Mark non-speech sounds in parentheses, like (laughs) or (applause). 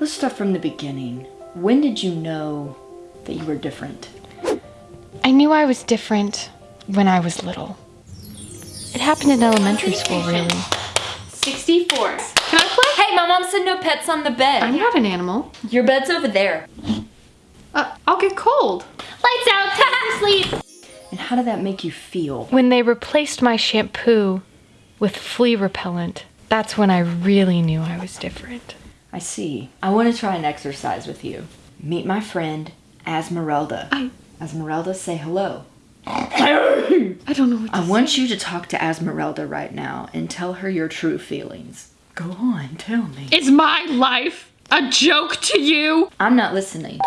Let's start from the beginning. When did you know that you were different? I knew I was different when I was little. It happened in elementary school, really. 64. Can I play? Hey, my mom said no pets on the bed. I'm not an animal. Your bed's over there. Uh, I'll get cold. Lights out, (laughs) time to sleep. And how did that make you feel? When they replaced my shampoo with flea repellent, that's when I really knew I was different. I see. I want to try an exercise with you. Meet my friend, Asmeralda. I- Asmeralda, say hello. I don't know what to I want you to talk to Asmeralda right now and tell her your true feelings. Go on, tell me. Is my life a joke to you? I'm not listening.